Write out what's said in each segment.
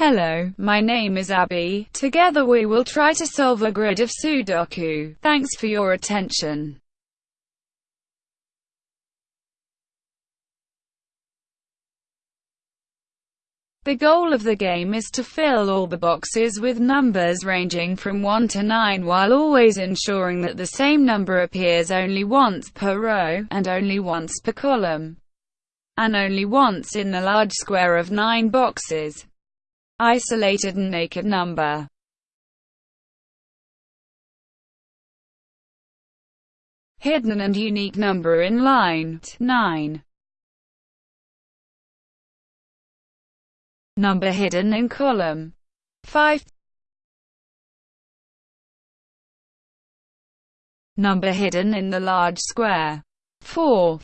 Hello, my name is Abby. Together we will try to solve a grid of Sudoku. Thanks for your attention. The goal of the game is to fill all the boxes with numbers ranging from 1 to 9 while always ensuring that the same number appears only once per row, and only once per column, and only once in the large square of 9 boxes. Isolated and naked number. Hidden and unique number in line 9 Number hidden in column 5 Number hidden in the large square 4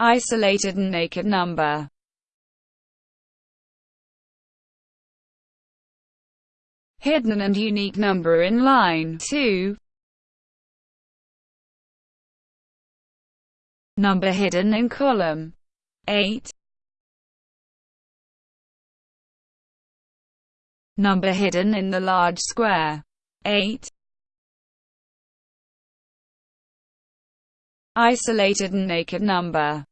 Isolated and naked number Hidden and unique number in line 2 Number hidden in column 8 Number hidden in the large square 8 Isolated and naked number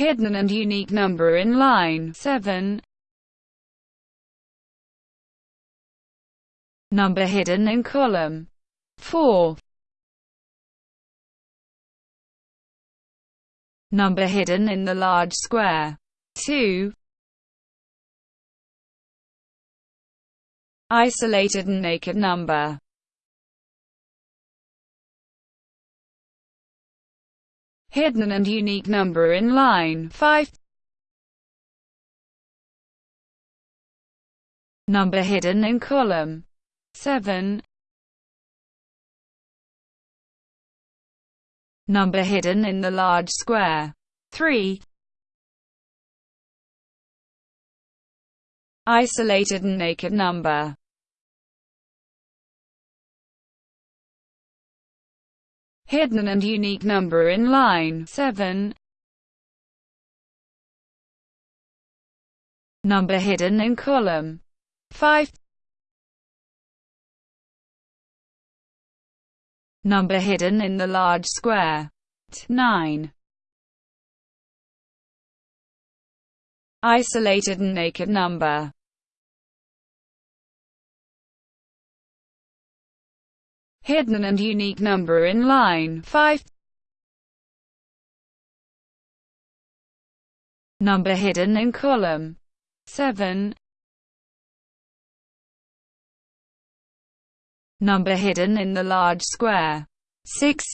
Hidden and unique number in line 7 Number hidden in column 4 Number hidden in the large square. 2. Isolated and naked number. Hidden and unique number in line 5. Number hidden in column 7. Number hidden in the large square. 3. Isolated and naked number. Hidden and unique number in line 7. Number hidden in column 5. Number hidden in the large square. 9. Isolated and naked number. Hidden and unique number in line 5. Number hidden in column 7. Number hidden in the large square. 6.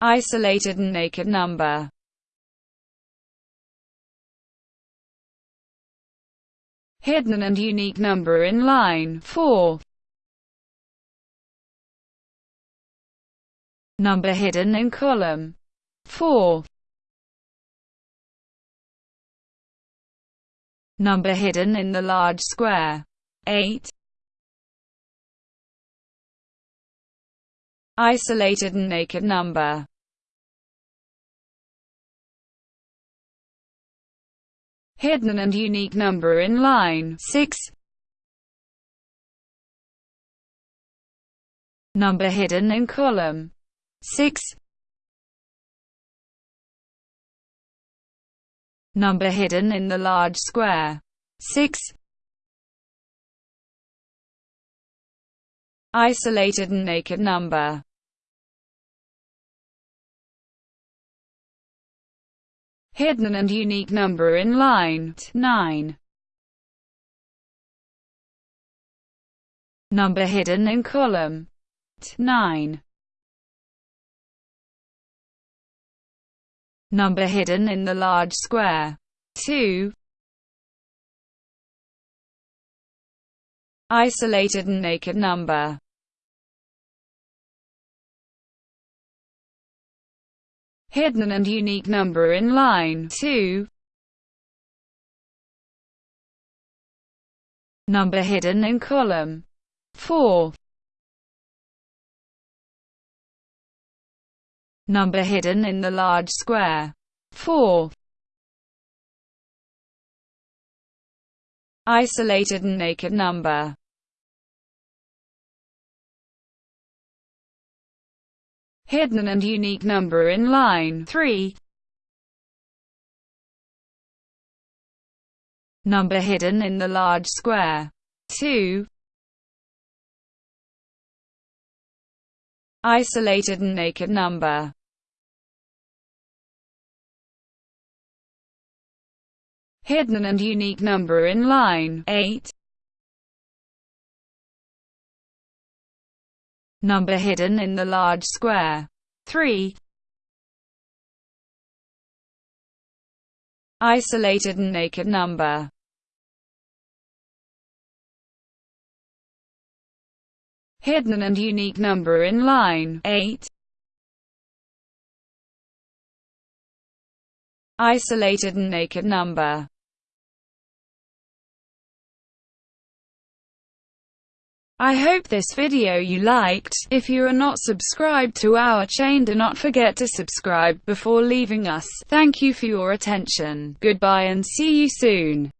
Isolated and naked number. Hidden and unique number in line 4. Number hidden in column 4. Number hidden in the large square. 8. Isolated and naked number. Hidden and unique number in line 6. Number hidden in column 6. Number hidden in the large square. 6. Isolated and naked number. Hidden and unique number in line 9. Number hidden in column 9. Number hidden in the large square. 2. Isolated and naked number. hidden and unique number in line 2. Number hidden in column 4. Number hidden in the large square 4. Isolated and naked number Hidden and unique number in line 3. Number hidden in the large square. 2. Isolated and naked number. Hidden and unique number in line 8. Number hidden in the large square. 3. Isolated and naked number. Hidden and unique number in line 8. Isolated and naked number. I hope this video you liked. If you are not subscribed to our chain do not forget to subscribe before leaving us. Thank you for your attention. Goodbye and see you soon.